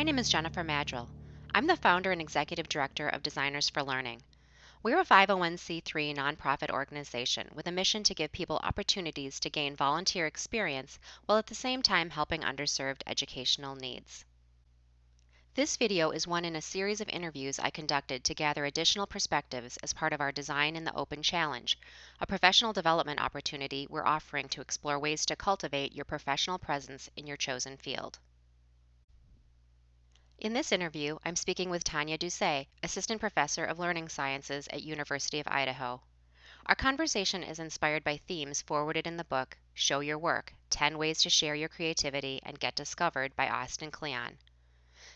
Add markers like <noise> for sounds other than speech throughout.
My name is Jennifer Maddrell. I'm the founder and executive director of Designers for Learning. We're a 501c3 nonprofit organization with a mission to give people opportunities to gain volunteer experience while at the same time helping underserved educational needs. This video is one in a series of interviews I conducted to gather additional perspectives as part of our Design in the Open Challenge, a professional development opportunity we're offering to explore ways to cultivate your professional presence in your chosen field. In this interview, I'm speaking with Tonia Dousay, Assistant Professor of Learning Sciences at University of Idaho. Our conversation is inspired by themes forwarded in the book Show Your Work 10 Ways to Share Your Creativity and Get Discovered by Austin Kleon.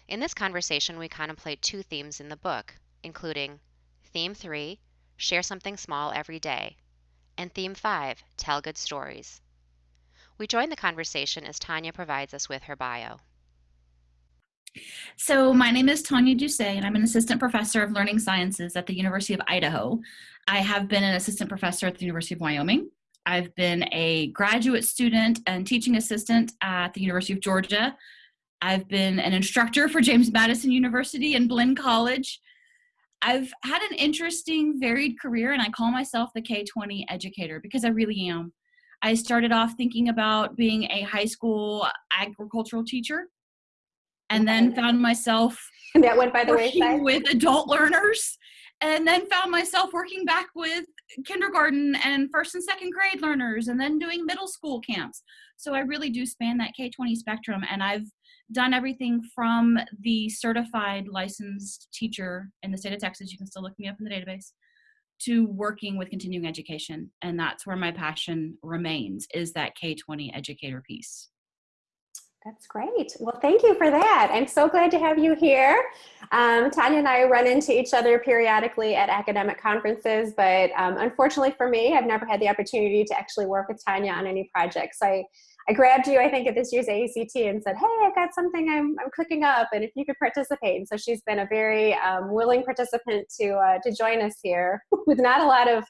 In this conversation, we contemplate two themes in the book, including Theme 3 Share Something Small Every Day, and Theme 5 Tell Good Stories. We join the conversation as Tonia provides us with her bio. So my name is Tonia Dousay, and I'm an assistant professor of learning sciences at the University of Idaho. I have been an assistant professor at the University of Wyoming. I've been a graduate student and teaching assistant at the University of Georgia. I've been an instructor for James Madison University and Blinn College. I've had an interesting, varied career, and I call myself the K 20 educator because I really am. I started off thinking about being a high school agricultural teacher and then found myself and <laughs> that went by the wayside? with adult learners. And then found myself working back with kindergarten and first and second grade learners and then doing middle school camps. So i really do span that k-20 spectrum and i've done everything from the certified licensed teacher in the state of texas you can still look me up in the database to working with continuing education. And that's where my passion remains is that k-20 educator piece that's great. Well, thank you for that. I'm so glad to have you here. Um, Tonia and I run into each other periodically at academic conferences, but um, unfortunately for me, I've never had the opportunity to actually work with Tonia on any projects. So I, I grabbed you, I think, at this year's AECT and said, hey, I've got something I'm, I'm cooking up, and if you could participate. And so she's been a very um, willing participant to, uh, to join us here <laughs> with not a lot of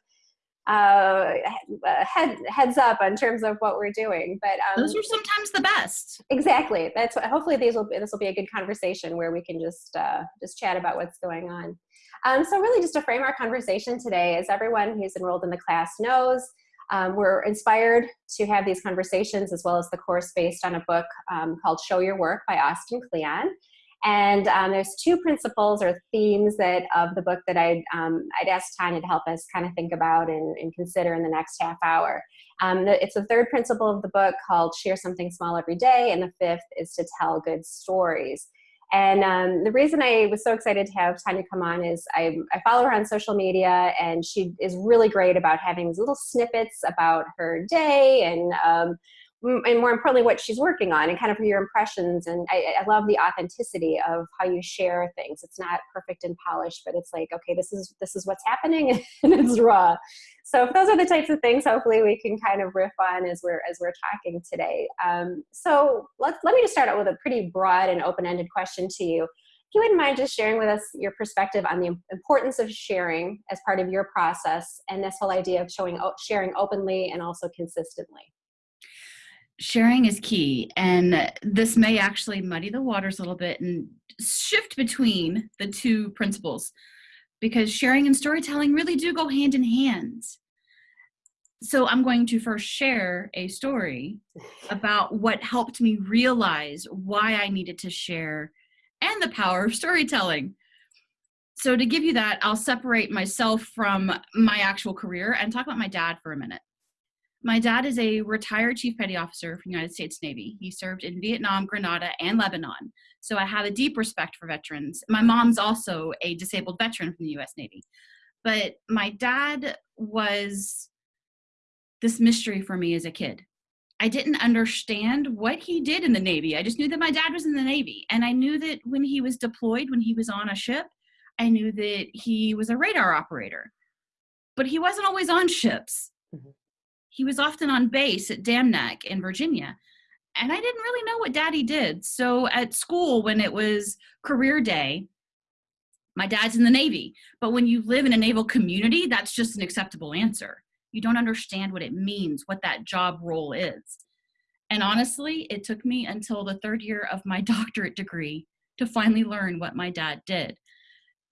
uh, head, heads up in terms of what we're doing. But um, those are sometimes the best. Exactly. That's what, hopefully these will this will be a good conversation where we can just uh, just chat about what's going on. Um, so really, just to frame our conversation today, as everyone who's enrolled in the class knows, um, we're inspired to have these conversations as well as the course based on a book um, called Show Your Work by Austin Kleon. And um, there's two principles or themes that of the book that I'd, um, I'd ask Tonia to help us kind of think about and, and consider in the next half hour. Um, it's the third principle of the book called Share Something Small Every Day, and the fifth is to tell good stories. And um, the reason I was so excited to have Tonia come on is I, I, follow her on social media and she is really great about having these little snippets about her day and um, and more importantly what she's working on and kind of your impressions. And I, I, love the authenticity of how you share things. It's not perfect and polished but it's like okay this is this is what's happening <laughs> and it's raw. So those are the types of things hopefully we can kind of riff on as we're as we're talking today. Um, so let's let me just start out with a pretty broad and open-ended question to you. If you wouldn't mind just sharing with us your perspective on the importance of sharing as part of your process and this whole idea of showing sharing openly and also consistently sharing is key and this may actually muddy the waters a little bit and shift between the two principles because sharing and storytelling really do go hand in hand. So i'm going to first share a story about what helped me realize why i needed to share and the power of storytelling. So to give you that i'll separate myself from my actual career and talk about my dad for a minute my dad is a retired Chief Petty Officer from the United States Navy. He served in Vietnam, Grenada, and Lebanon. So I have a deep respect for veterans. My mom's also a disabled veteran from the US Navy. But my dad was this mystery for me as a kid. I didn't understand what he did in the Navy. I just knew that my dad was in the Navy. And I knew that when he was deployed, when he was on a ship, I knew that he was a radar operator. But he wasn't always on ships. Mm-hmm he was often on base at Dam Neck in Virginia. And I didn't really know what daddy did. So at school, when it was career day, my dad's in the Navy. But when you live in a naval community, that's just an acceptable answer. You don't understand what it means, what that job role is. And honestly, it took me until the third year of my <laughs> doctorate degree to finally learn what my dad did.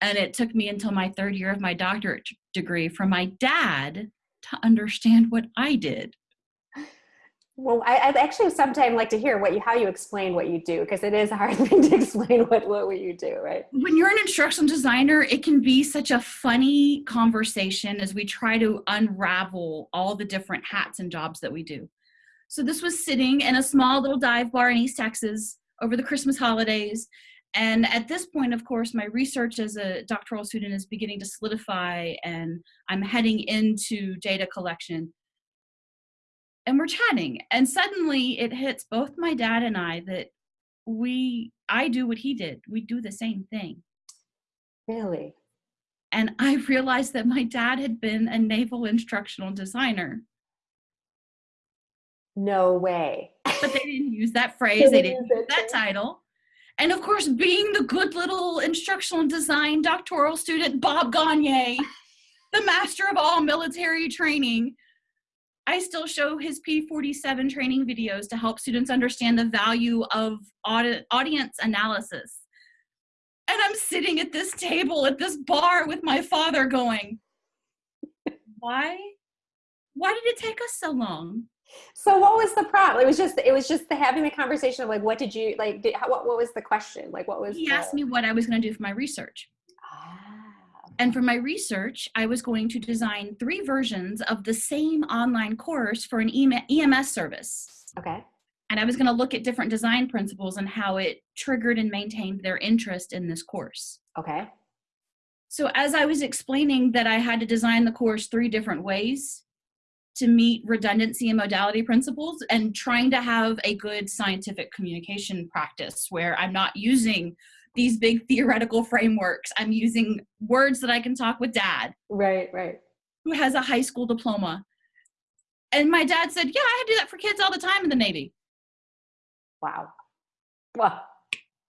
And it took me until my third year of my doctorate degree for my dad to understand what I did. Well, I, actually sometimes like to hear what you how you explain what you do because it is a hard <laughs> thing to explain what what you do, right? When you're an instructional designer, it can be such a funny conversation as we try to unravel all the different hats and jobs that we do. So this was sitting in a small little dive bar in East Texas over the Christmas holidays. And at this point, of course, my research as a doctoral student is beginning to solidify, and I'm heading into data collection. And we're chatting and suddenly it hits both my dad and i that we i do what he did. We do the same thing. Really? And i <laughs> realized that my dad had been a naval instructional designer. No way. But they didn't use that <laughs> phrase. They didn't use that title and of course being the good little instructional design doctoral student bob gagne the master of all military training I still show his P47 training videos to help students understand the value of audi- audience analysis. And I'm sitting at this table at this bar with my father going, why? Why did it take us so long? So what was the problem? It was just it was just the having the conversation of like what did you like did, how, what what was the question? Like what was He the... asked me what I was going to do for my research. Ah. And for my research, I was going to design three versions of the same online course for an EMS service. Okay. And I was going to look at different design principles and how it triggered and maintained their interest in this course. Okay. So, as I was explaining that I had to design the course three different ways to meet redundancy and modality principles, and trying to have a good scientific communication practice where I'm not using these big theoretical frameworks. I'm using words that I can talk with dad. Right, right. Who has a high school diploma. And my dad said, Yeah, I had to do that for kids all the time in the Navy. Wow. Wow.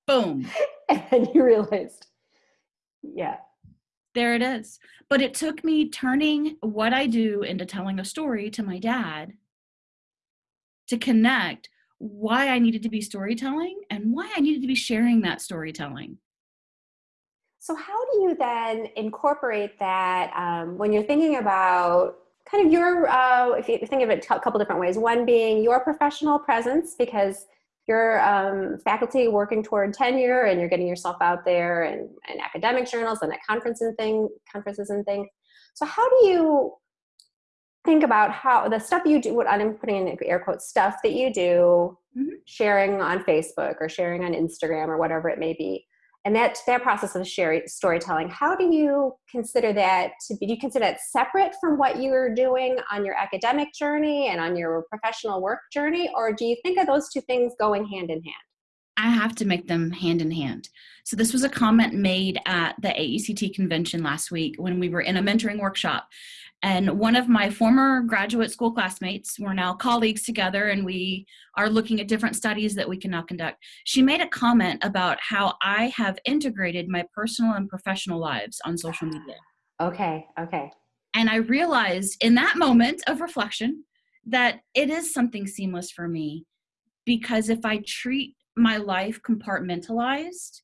Boom. <laughs> and you realized, yeah. There it is. But it took me turning what I do into telling a story to my dad to connect why I needed to be storytelling and why I needed to be sharing that storytelling. So, how do you then incorporate that um, when you're thinking about kind of your, uh, if you think of it a couple different ways, one being your professional presence, because you're um, faculty working toward tenure and you're getting yourself out there and, and academic journals and at conferences and thing, conferences and things. So, how do you think about how the stuff you do what i'm putting in air quotes stuff that you do mm-hmm. sharing on facebook or sharing on instagram or whatever it may be and that that process of sharing storytelling how do you consider that to be do you consider that separate from what you're doing on your academic journey and on your professional work journey or do you think of those two things going hand in hand I have to make them hand in hand. So, this was a comment made at the AECT convention last week when we were in a mentoring workshop. And one of my former graduate school classmates, we're now colleagues together, and we are looking at different studies that we can now conduct. She made a comment about how I have integrated my personal and professional lives on social media. Okay, okay. And I realized in that moment of reflection that it is something seamless for me because if I treat my life compartmentalized,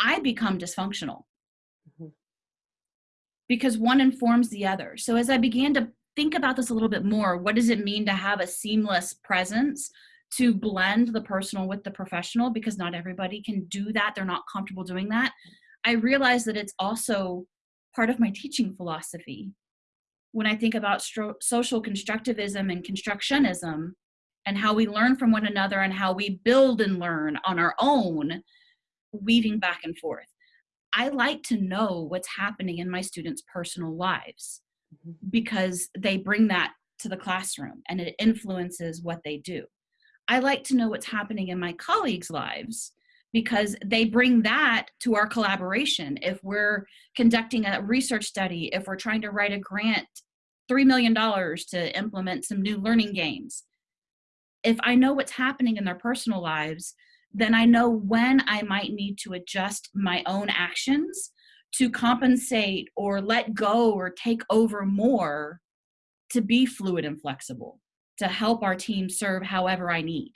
I become dysfunctional because one informs the other. So as I began to think about this a little bit more, what does it mean to have a seamless presence to blend the personal with the professional because not everybody can do that. They're not comfortable doing that. I realized that it's also part of my teaching philosophy. When I think about social constructivism and constructionism and how we learn from one another and how we build and learn on our own, weaving back and forth. I like to know what's happening in my students' personal lives mm-hmm. because they bring that to the classroom and it influences what they do. I like to know what's happening in my colleagues' lives because they bring that to our collaboration. If we're conducting a research study, if we're trying to write a grant, $3 million to implement some new learning games. If I know what's happening in their personal lives, then I know when I might need to adjust my own actions to compensate or let go or take over more to be fluid and flexible to help our team serve however I need.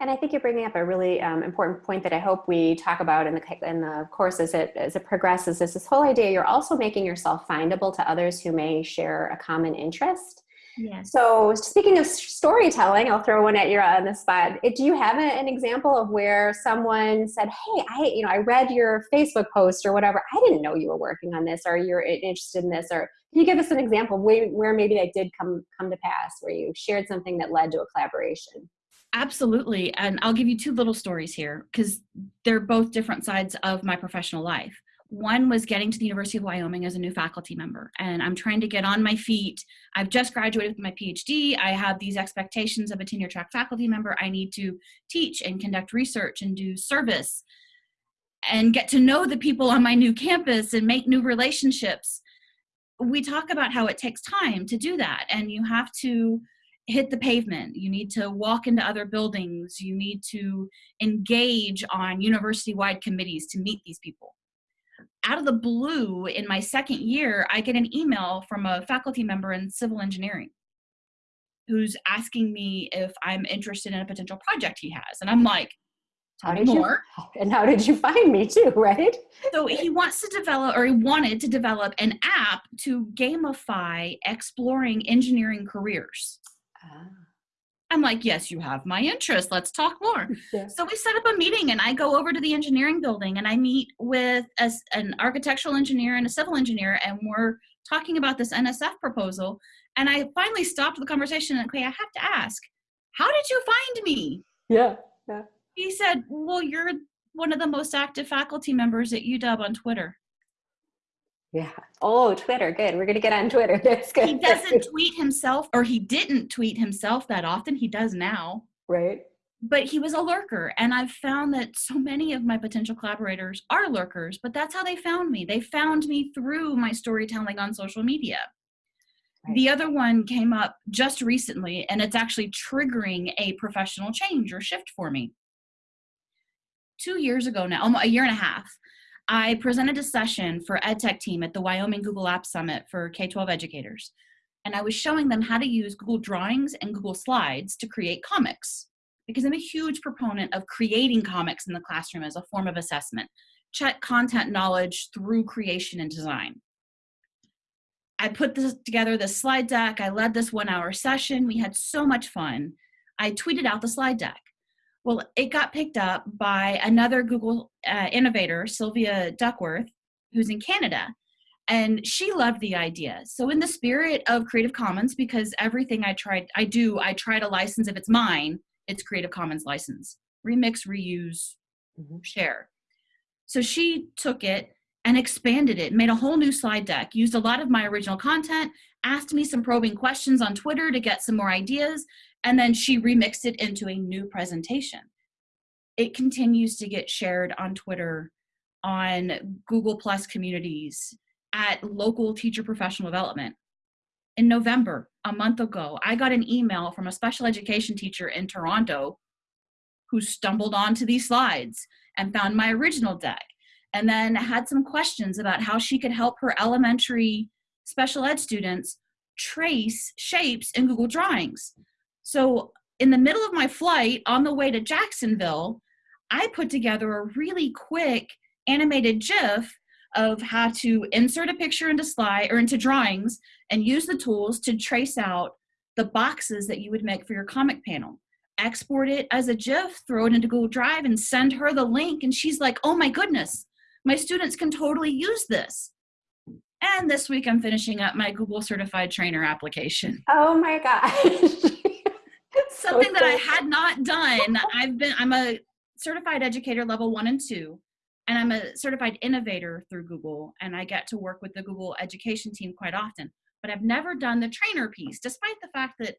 And I think you're bringing up a really um, important point that I hope we talk about in the in the course as it as it progresses. Is this whole idea you're also making yourself findable to others who may share a common interest. Yes. So speaking of storytelling, I'll throw one at you uh, on the spot. Do you have an example of where someone said, "Hey, I you know I read your Facebook post or whatever. I didn't know you were working on this, or you're interested in this, or can you give us an example where, where maybe that did come come to pass, where you shared something that led to a collaboration?" Absolutely. And I'll give you two little stories here because they're both different sides of my professional life. One was getting to the University of Wyoming as a new faculty member, and I'm trying to get on my feet. I've just graduated with my PhD. I have these expectations of a tenure track faculty member. I need to teach and conduct research and do service and get to know the people on my new campus and make new relationships. We talk about how it takes time to do that, and you have to hit the pavement. You need to walk into other buildings. You need to engage on university wide committees to meet these people. Out of the blue, in my second year, I get an email from a faculty member in civil engineering who's asking me if I'm interested in a potential project he has. And I'm like, how did more. you <laughs> and how did you find me too right so he wants to develop or he wanted to develop an app to gamify exploring engineering careers Ah. I'm like, yes, you have my interest. Let's talk more. <laughs> Yeah. So we set up a meeting, and I go over to the engineering building and I meet with a, an architectural engineer and a civil engineer, and we're talking about this NSF proposal. And I finally stopped the conversation and, okay, I have to ask, how did you find me? Yeah. Yeah. He said, well, you're one of the most active faculty members at UW on Twitter. Yeah. Oh, Twitter. Good. We're going to get on Twitter. <laughs> That's good. He doesn't tweet himself, or he didn't tweet himself that often. He does now. Right. But he was a lurker. And I've found that so many of my potential collaborators are lurkers, but that's how they found me. They found me through my storytelling on social media. Right. The other one came up just recently, and it's actually triggering a professional change or shift for me. Two years ago now, almost a year and a half, I presented a session for EdTech team at the Wyoming Google Apps Summit for K-12 educators. And I was showing them how to use Google Drawings and Google Slides to create comics because I'm a huge proponent of creating comics in the classroom as a form of assessment. Check content knowledge through creation and design. I put this together this slide deck. I led this one hour session. We had so much fun. I tweeted out the slide deck. Well, it got picked up by another Google uh, innovator, Sylvia Duckworth, who's in Canada. And she loved the idea. So, in the spirit of Creative Commons, because everything I tried, I do, I try to license if it's mine, it's Creative Commons license. Remix, reuse, mm-hmm. share. So she took it and expanded it, made a whole new slide deck, used a lot of my original content, asked me some probing questions on Twitter to get some more ideas, and then she remixed it into a new presentation. It continues to get shared on Twitter, on Google Plus communities, at local teacher professional development. In November, a month ago, I got an email from a special education teacher in Toronto who stumbled onto these slides and found my original deck and then had some questions about how she could help her elementary special ed students trace shapes in Google Drawings. So, in the middle of my flight on the way to Jacksonville, I put together a really quick animated GIF of how to insert a picture into slide or into drawings and use the tools to trace out the boxes that you would make for your comic panel. Export it as a GIF, throw it into Google Drive, and send her the link. And she's like, oh my goodness, my students can totally use this. And this week I'm finishing up my Google Certified Trainer application. Oh my gosh. <laughs> Something that I had not done. I've been, I'm a certified educator level one and two, and I'm a certified innovator through Google, and I get to work with the Google education team quite often. But I've never done the trainer piece, despite the fact that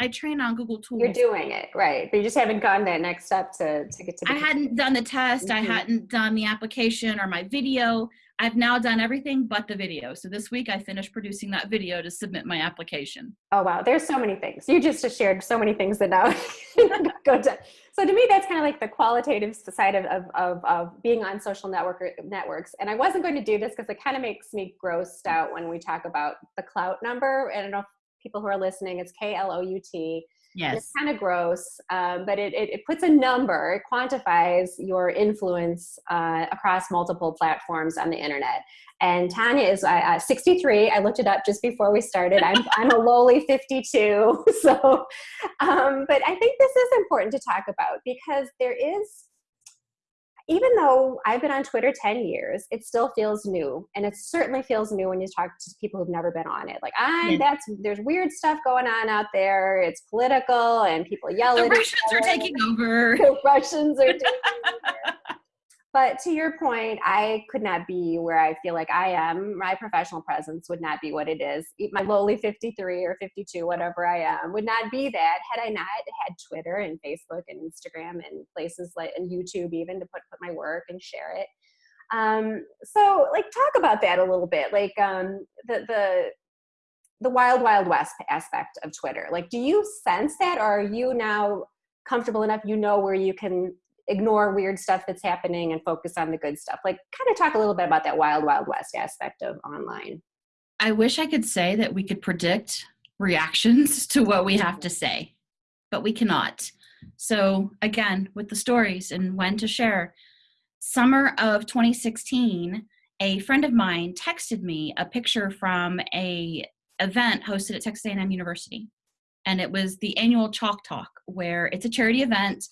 I train on Google Tools. You're doing it right, but you just haven't gone that next step to to get to. I hadn't done the test. Mm-hmm. I hadn't done the application or my video. I've now done everything but the video. So this week I finished producing that video to submit my application. Oh wow, there's so many things. You just shared so many things that now <laughs> go to. So to me, that's kind of like the qualitative side of, of, of, of being on social network networks. And I wasn't going to do this because it kind of makes me grossed out when we talk about the Klout number. I don't know if people who are listening, it's K L O U T. Yes. It's kind of gross, um, but it, it, it, puts a number, it quantifies your influence uh, across multiple platforms on the internet. And Tonia is uh, 63. I looked it up just before we started. I'm, <laughs> I'm a lowly 52. <laughs> So, um, but I think this is important to talk about because there is even though I've been on Twitter 10 years, it still feels new. And it certainly feels new when you talk to people who've never been on it. Like, I, yeah. that's, there's weird stuff going on out there. It's political and people yell the at Russians are taking over. The Russians are taking <laughs> over. But to your point, I could not be where I feel like I am. My professional presence would not be what it is. My lowly 53 or 52, whatever I am, would not be that had I not had Twitter and Facebook and Instagram and places like and YouTube even to put put my work and share it. Um, so like talk about that a little bit, like um, the the the wild wild west aspect of Twitter. Like, do you sense that, or are you now comfortable enough? You know where you can ignore weird stuff that's happening and focus on the good stuff. Like kind of talk a little bit about that wild wild west aspect of online. I wish i could say that we could predict reactions <laughs> to what we have to mm-hmm. say but we cannot. So again with the stories and when to share summer of 2016 a friend of mine texted me a picture from a event hosted at texas a&m university and it was the annual chalk talk where it's a charity event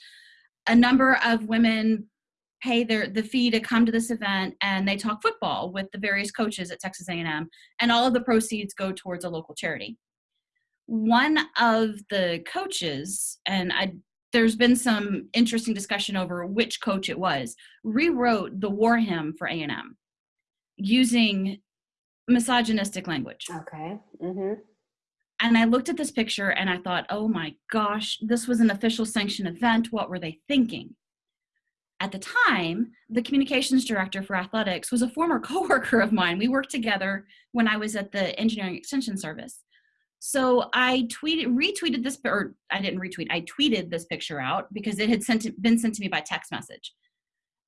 a number of women pay their the fee to come to this event and they talk football with the various coaches at Texas A&M and all of the proceeds go towards a local charity. One of the coaches and I there's been some interesting discussion over which coach it was rewrote the war hymn for A&M using misogynistic language. Okay. Mhm. And I looked at this picture and I thought, oh my gosh, this was an official sanctioned event. What were they thinking? At the time, the communications director for athletics was a former <laughs> coworker of mine. We worked together when I was at the engineering extension service. So I tweeted, retweeted this, or I didn't retweet, I tweeted this picture out because it had sent, been sent to me by text message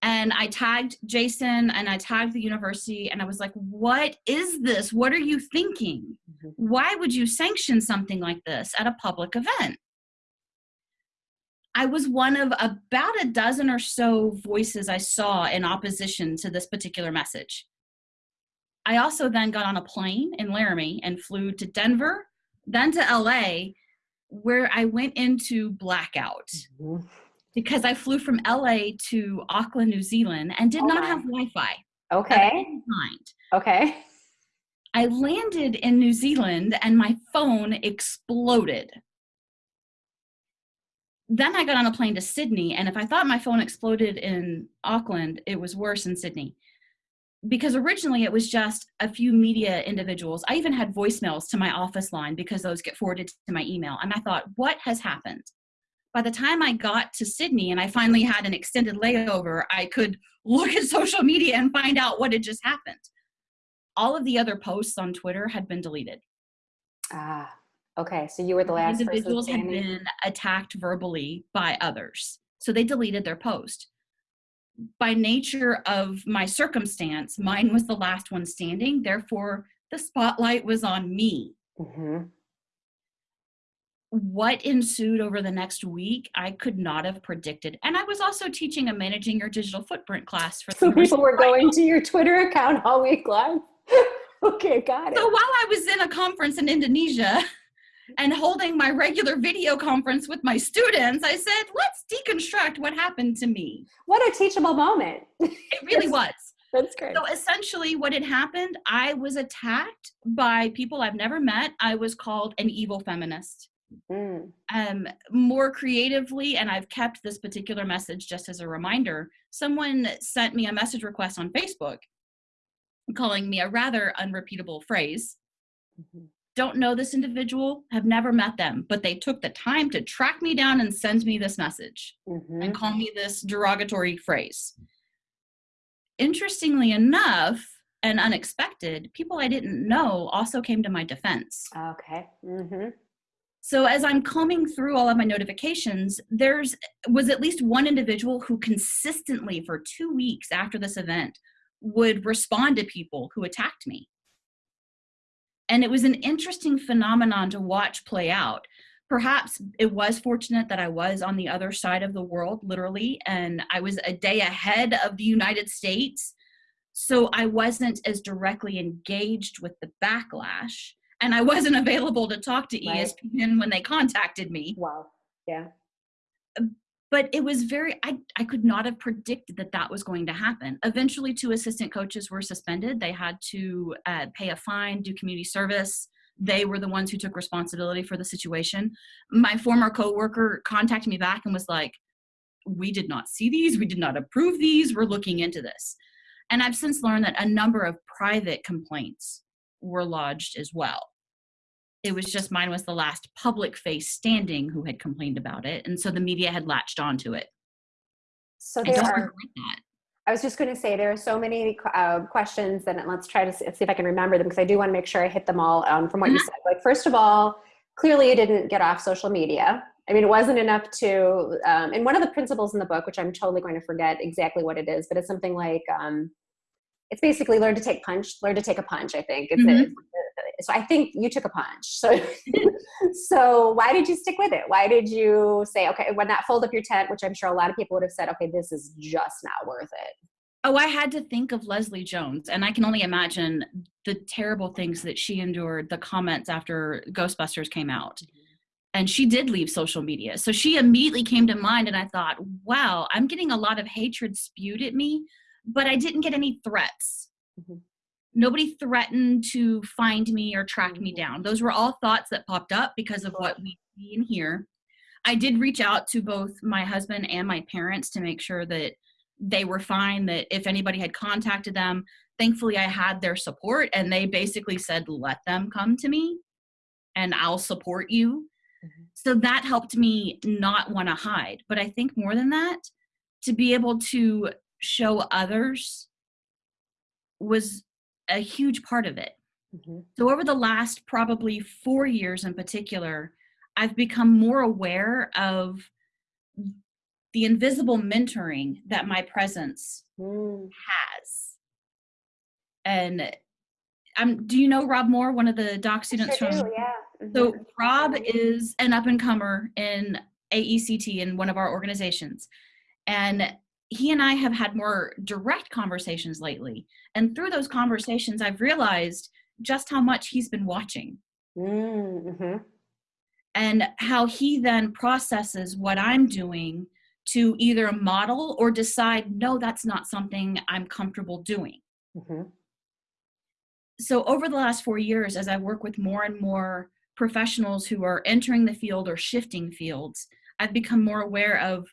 and I tagged Jason and I tagged the university and I was like, what is this? What are you thinking? Mm-hmm. Why would you sanction something like this at a public event? I was one of about a dozen or so voices I saw in opposition to this particular message. I also then got on a plane in Laramie and flew to Denver, then to LA, where I went into blackout. Mm-hmm because I flew from LA to Auckland, New Zealand, and did oh not have Wi Fi. Okay. Okay. I landed in New Zealand and my phone exploded. Then I got on a plane to Sydney, and if I thought my phone exploded in Auckland, it was worse in Sydney. Because originally it was just a few media individuals. I even had voicemails to my office line because those get forwarded to my email. And I thought, what has happened? By the time I got to Sydney and I finally had an extended layover, I could look at <laughs> social media and find out what had just happened. All of the other posts on Twitter had been deleted. Ah, okay. So you were the last. Individuals had been attacked verbally by others, so they deleted their post. By nature of my circumstance, mine was the last one standing. Therefore, the spotlight was on me. Mm-hmm what ensued over the next week, I could not have predicted. And I was also teaching a managing your digital footprint class for so people were going to your Twitter account all week long. <laughs> okay, got it. So while I was in a conference in Indonesia and holding my regular video conference with my students, I said, let's deconstruct what happened to me. What a teachable moment. It really <laughs> was. That's great. So essentially, what had happened, I was attacked by people I've never met. I was called an evil feminist. Mm. Um, more creatively, and I've kept this particular message just as a reminder. Someone sent me a message request on Facebook calling me a rather unrepeatable phrase. Mm-hmm. Don't know this individual, have never met them, but they took the time to track me down and send me this message mm-hmm. and call me this derogatory phrase. Interestingly enough, and unexpected, people I didn't know also came to my defense. Okay. Mm-hmm. So as I'm combing through all of my notifications, there's was at least one individual who consistently for 2 weeks after this event would respond to people who attacked me. And it was an interesting phenomenon to watch play out, perhaps it was fortunate that I was on the other side of the world, literally, and I was a day ahead of the United States. So I wasn't as directly engaged with the backlash, and I wasn't available to talk to Right. ESPN when they contacted me. Wow. Yeah. But it was very, I, I could not have predicted that that was going to happen. Eventually, two assistant coaches were suspended. They had to uh, pay a fine, do community service. They were the ones who took responsibility for the situation. My former coworker contacted me back and was like, "We did not see these. We did not approve these. We're looking into this." And I've since learned that a number of private complaints were lodged as well. It was just mine was the last public face standing who had complained about it, and so the media had latched onto it. So I there don't are. that. I was just going to say there are so many uh, questions, and let's try to see see if I can remember them because I do want to make sure I hit them all um, from what you Mhm. said. Like first of all, clearly you didn't get off social media. I mean, it wasn't enough to. Um, and one of the principles in the book, which I'm totally going to forget exactly what it is, but it's something like um, it's basically learn to take punch, learn to take a punch. I think. It's, Mhm. it's, so I think you took a punch. So, <laughs> so why did you stick with it? Why did you say, okay, when not fold up your tent, which I'm sure a lot of people would have said, okay, this is just not worth it. Oh, I had to think of Leslie Jones, and I can only imagine the terrible things that she endured, the comments after Ghostbusters came out. And she did leave social media. So she immediately came to mind, and I thought, wow, I'm getting a lot of hatred spewed at me, but I didn't get any threats. Mhm. Nobody threatened to find me or track me down. Those were all thoughts that popped up because of what we see and hear. I did reach out to both my husband and my parents to make sure that they were fine that if anybody had contacted them thankfully i had their support and they basically said let them come to me and i'll support you Mhm. so that helped me not want to hide but i think more than that to be able to show others was a huge part of it Mhm. so over the last probably four years in particular, I've become more aware of the invisible mentoring that my presence Mm. has. And um, do you know Rob Moore, one of the doc students Sure from? do, yeah. So Mhm. Rob is an up and comer in AECT in one of our organizations. And he and I have had more direct conversations lately. And through those conversations, I've realized just how much he's been watching Mm, mhm. and how he then processes what I'm doing to either model or decide, no, that's not something I'm comfortable doing. Mhm. So, over the last four years, as I work with more and more professionals who are entering the field or shifting fields, I've become more aware of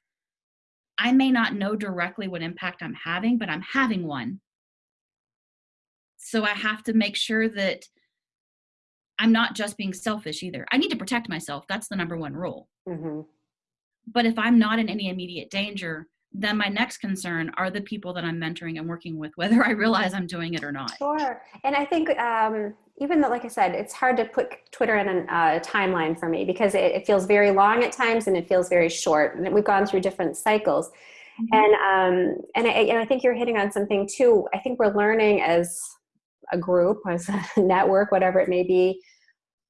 I may not know directly what impact I'm having, but I'm having one. So, I have to make sure that I'm not just being selfish either. I need to protect myself. That's the number one rule. Mhm. But if I'm not in any immediate danger, then my next concern are the people that I'm mentoring and working with, whether I realize I'm doing it or not. Sure. And I think um, even though, like I said, it's hard to put Twitter in a uh, timeline for me because it, it feels very long at times and it feels very short. And we've gone through different cycles. And um, and I, and I think you're hitting on something too. I think we're learning as a group, as a <laughs> network, whatever it may be,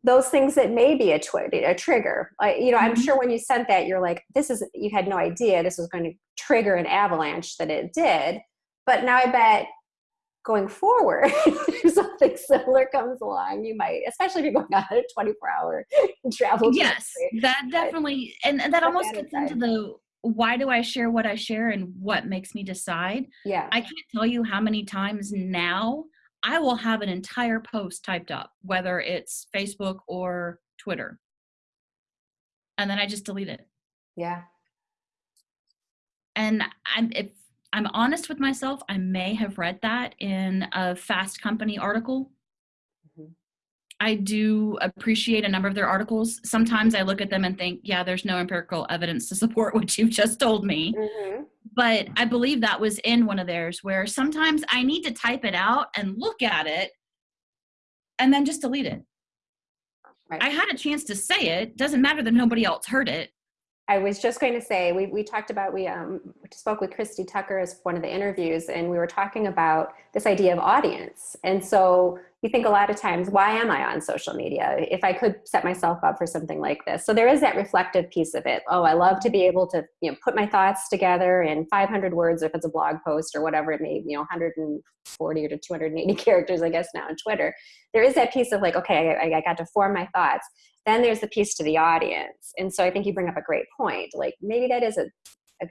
those things that may be a, twi- a trigger. I, you know, I'm Mhm. sure when you sent that, you're like, this is you had no idea this was going to trigger an avalanche that it did. But now I bet going forward, <laughs> if something similar comes along, you might, especially if you're going on a 24 hour <laughs> travel. yes trip. that definitely and, and that almost that gets into the why do i share what i share and what makes me decide Yeah. i can't tell you how many times now i will have an entire post typed up whether it's facebook or twitter and then i just delete it yeah. and i'm if i'm honest with myself i may have read that in a fast company article Mhm. I do appreciate a number of their articles. Sometimes I look at them and think, yeah, there's no empirical evidence to support what you've just told me. hmm But I believe that was in one of theirs where sometimes I need to type it out and look at it and then just delete it. Right. I had a chance to say it. Doesn't matter that nobody else heard it. I was just going to say we we talked about we um, spoke with Christy Tucker as one of the interviews, and we were talking about this idea of audience. And so you think a lot of times, why am I on social media? If I could set myself up for something like this. So there is that reflective piece of it. Oh, I love to be able to, you know, put my thoughts together in 500 words, if it's a blog post or whatever it may, you know, 140 or to 280 <laughs> characters, I guess now on Twitter. There is that piece of like, okay, I, I got to form my thoughts. Then there's the piece to the audience. And so I think you bring up a great point. Like maybe that is a,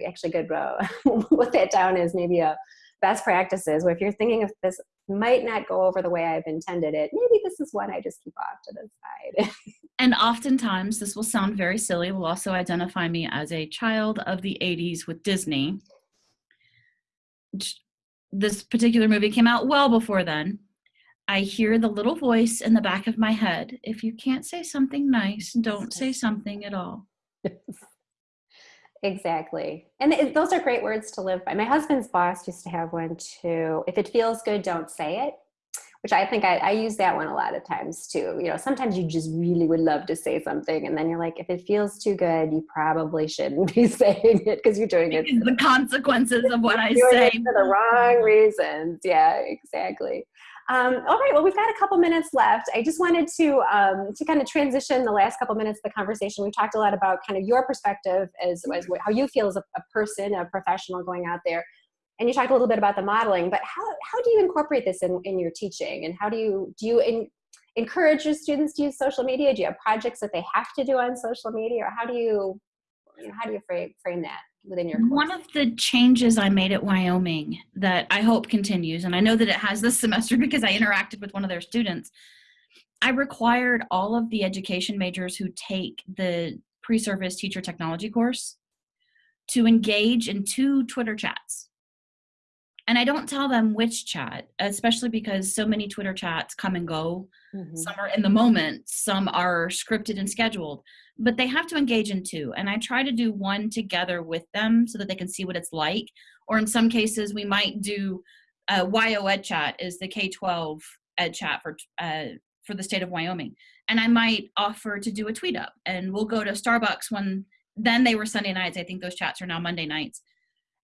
actually good, uh, <laughs> what that down is maybe a, best practices where if you're thinking if this might not go over the way I've intended it, maybe this is one I just keep off to the side. <laughs> and oftentimes, this will sound very silly, will also identify me as a child of the 80s with Disney. This particular movie came out well before then. I hear the little voice in the back of my head if you can't say something nice, don't say something at all. <laughs> Exactly. And it, those are great words to live by. My husband's boss used to have one too. If it feels good, don't say it, which I think I, I, use that one a lot of times too. You know, sometimes you just really would love to say something and then you're like, if it feels too good, you probably shouldn't <laughs> be saying it because you're doing it. the consequences of what I say. for the wrong reasons. Yeah, exactly. Um, all right, well, we've got a couple minutes left. I just wanted to um, to kind of transition the last couple minutes of the conversation. We talked a lot about kind of your perspective as, as how you feel as a, a, person, a professional going out there, and you talked a little bit about the modeling. But how how do you incorporate this in, in your teaching, and how do you do you in, encourage your students to use social media? Do you have projects that they have to do on social media, or how do you, how do you frame frame that? Within your course? One of the changes I made at Wyoming that I hope continues, and I know that it has this <laughs> semester because I interacted with one of their students. I required all of the education majors who take the pre-service teacher technology course to engage in two Twitter chats. And I don't tell them which chat, especially because so many Twitter chats come and go. Mm-hmm. Some are in the moment, some are scripted and scheduled but they have to engage in two. And I try to do one together with them so that they can see what it's like. Or in some cases, we might do uh, YO Ed Chat is the K-12 Ed Chat for uh, for the state of Wyoming, and I might offer to do a tweet up, and we'll go to Starbucks when then they were Sunday nights. I think those chats are now Monday nights.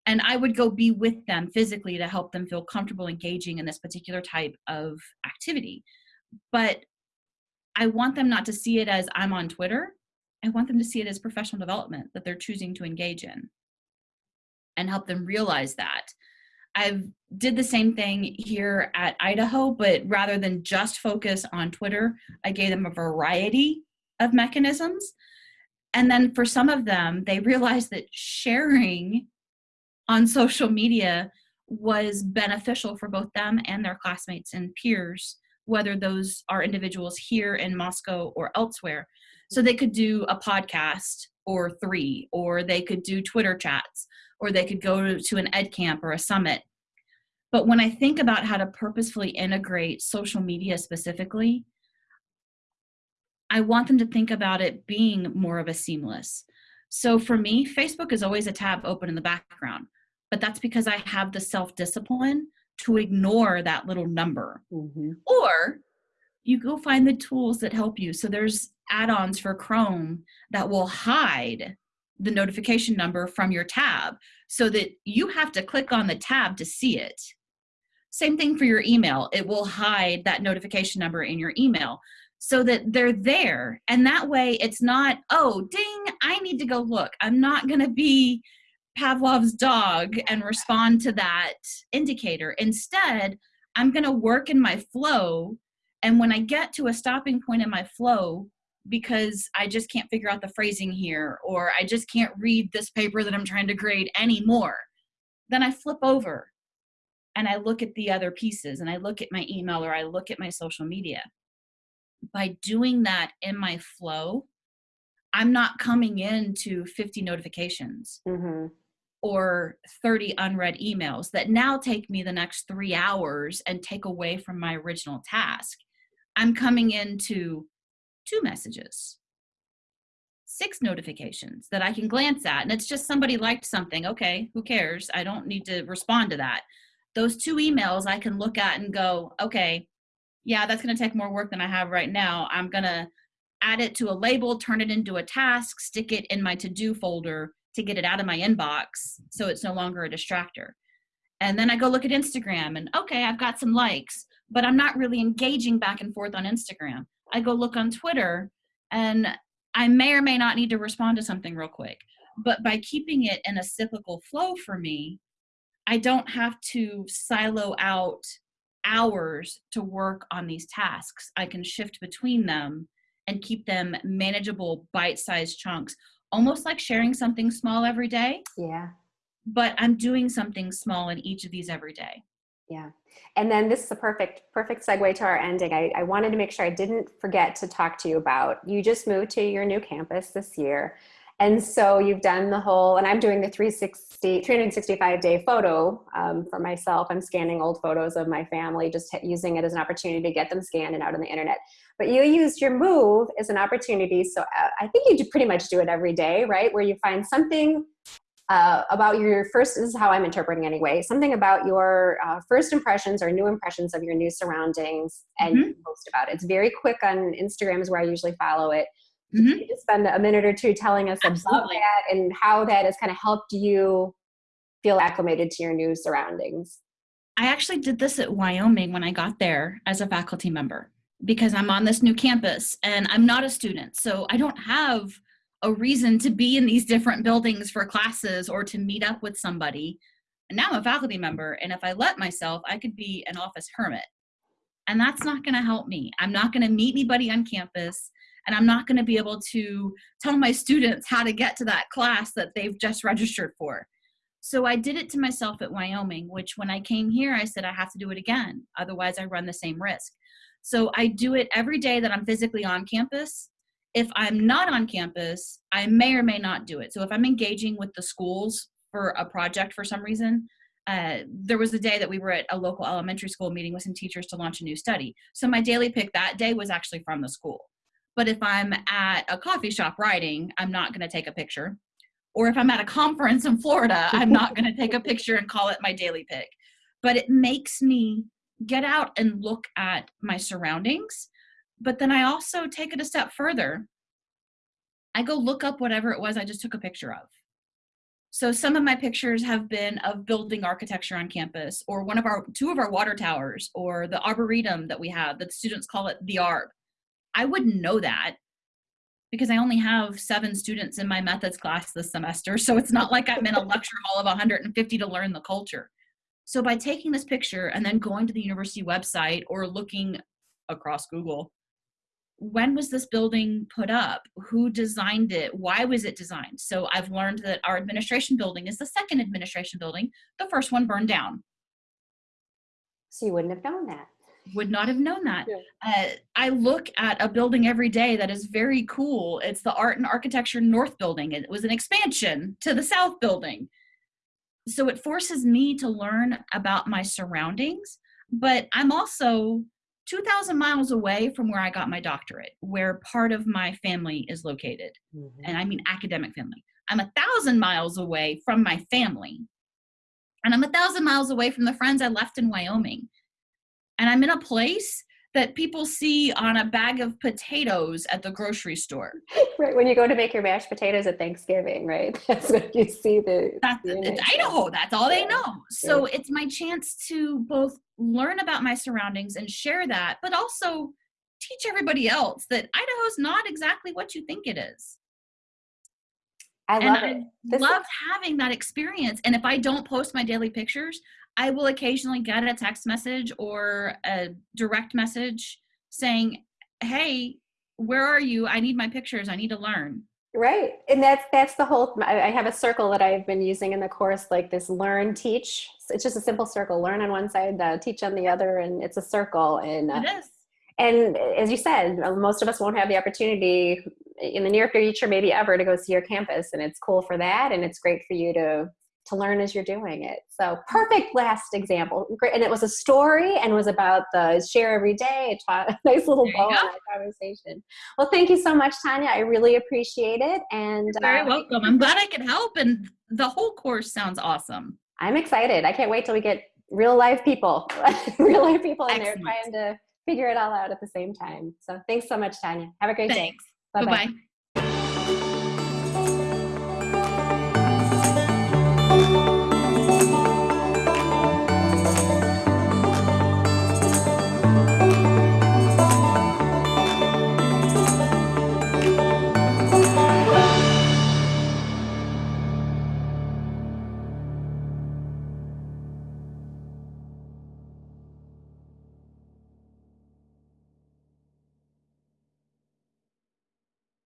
And I would go be with them physically to help them feel comfortable engaging in this particular type of activity. But I want them not to see it as I'm on Twitter. I want them to see it as professional development that they're choosing to engage in and help them realize that. I've did the same thing here at Idaho, but rather than just focus on Twitter, I gave them a variety of mechanisms. And then for some of them, they realized that sharing on social media was beneficial for both them and their classmates and peers, whether those are individuals here in Moscow or elsewhere. So they could do a podcast or three, or they could do Twitter chats, or they could go to an ed camp or a summit. But when I think about how to purposefully integrate social media specifically, I want them to think about it being more of a seamless. So for me, Facebook is always a tab open in the background, but that's because I have the self discipline to ignore that little number. Mm-hmm. Or you go find the tools that help you. So there's add-ons for Chrome that will hide the notification number from your tab so that you have to click on the tab to see it. Same thing for your email. It will hide that notification number in your email so that they're there. And that way it's not, oh, ding, I need to go look. I'm not going to be Pavlov's dog and respond to that indicator. Instead, I'm going to work in my flow and when I get to a stopping point in my flow, because I just can't figure out the phrasing here, or I just can't read this paper that I'm trying to grade anymore, then I flip over and I look at the other pieces and I look at my email or I look at my social media. By doing that in my flow, I'm not coming into 50 notifications. Mm-hmm or 30 unread emails that now take me the next three hours and take away from my original task. I'm coming into two messages, six notifications that I can glance at. And it's just somebody liked something. Okay, who cares? I don't need to respond to that. Those two emails I can look at and go, okay, yeah, that's going to take more work than I have right now. I'm going to add it to a label, turn it into a task, stick it in my to do folder to get it out of my inbox so it's no longer a distractor. And then I go look at Instagram and okay, I've got some likes but I'm not really engaging back and forth on Instagram. I go look on Twitter and I may or may not need to respond to something real quick. But by keeping it in a cyclical flow for me, I don't have to silo out hours to work on these tasks. I can shift between them and keep them manageable, bite sized chunks, almost like sharing something small every day. Yeah. But I'm doing something small in each of these every day. Yeah. And then this is a perfect, perfect segue to our ending. I, I wanted to make sure I didn't forget to talk to you about you just moved to your new campus this year. And so you've done the whole, and I'm doing the 360, 365 day photo um, for myself. I'm scanning old photos of my family, just using it as an opportunity to get them scanned and out on the internet. But you used your move as an opportunity. So uh, I think you do pretty much do it every day, right? Where you find something uh, about your first, this is how I'm interpreting anyway, something about your uh, first impressions or new impressions of your new surroundings and mm-hmm. post about it. It's very quick on Instagram is where I usually follow it. Mm-hmm. You spend a minute or two telling us Absolutely. about that and how that has kind of helped you feel acclimated to your new surroundings. I actually did this at Wyoming when I got there as a faculty member because I'm on this new campus and I'm not a student. So I don't have a reason to be in these different buildings for classes or to meet up with somebody. And now I'm a faculty member. And if I let myself, I could be an office hermit. And that's not going to help me. I'm not going to meet anybody on campus and I'm not going to be able to tell my students how to get to that class that they've just registered for. So I did it to myself at Wyoming, which when I came here, I said I have to do it again. Otherwise, I run the same risk. So I do it every day that I'm physically on campus. If I'm not on campus, I may or may not do it. So if I'm engaging with the schools for a project for some reason, uh, there was a day that we were at a local elementary school meeting with some teachers to launch a new study. So my daily pick that day was actually from the school. But if I'm at a coffee shop writing, I'm not going to take a picture. Or if I'm at a conference in Florida, I'm not going to take a picture and call it my daily pick. But it makes me get out and look at my surroundings. But then I also take it a step further. I go look up whatever it was I just took a picture of. So some of my pictures have been of building architecture on campus or one of our two of our water towers or the arboretum that we have that students call it the arb I wouldn't know that because I only have seven students in my methods class this semester. So it's not like I'm in a lecture hall of 150 to learn the culture. So by taking this picture and then going to the university website or looking across Google, when was this building put up? Who designed it? Why was it designed? So I've learned that our administration building is the second administration building. The first one burned down. So you wouldn't have known that would not have known that. Yeah. Uh, I look at a building every day that is very cool. It's the Art and Architecture North Building. It was an expansion to the South Building. So it forces me to learn about my surroundings, but I'm also 2,000 miles away from where I got my doctorate, where part of my family is located. Mm-hmm. And I mean academic family. I'm a thousand miles away from my family. And I'm a thousand miles away from the friends I left in Wyoming and I'm in a place that people see on a bag of potatoes at the grocery store. <laughs> Right when you go to make your mashed potatoes at Thanksgiving, right? <laughs> That's what you see the. That's the it's Idaho. That's all yeah. they know. So yeah. it's my chance to both learn about my surroundings and share that, but also teach everybody else that Idaho's not exactly what you think it is. I love and it. I love is- having that experience. And if I don't post my daily pictures, I will occasionally get a text message or a direct message saying, "Hey, where are you? I need my pictures. I need to learn." Right, and that's that's the whole. I have a circle that I've been using in the course, like this: learn, teach. It's just a simple circle: learn on one side, uh, teach on the other, and it's a circle. And uh, it is. And as you said, most of us won't have the opportunity in the near future, maybe ever, to go see your campus, and it's cool for that, and it's great for you to to learn as you're doing it. So perfect last example. Great. And it was a story and was about the share every day. It taught a <laughs> nice little bow on our conversation. Well, thank you so much, Tonia. I really appreciate it. And You're very uh, welcome. I'm glad I could help. And the whole course sounds awesome. I'm excited. I can't wait till we get real life people, <laughs> real life people in Excellent. there trying to figure it all out at the same time. So thanks so much, Tonia. Have a great thanks. day. Bye bye.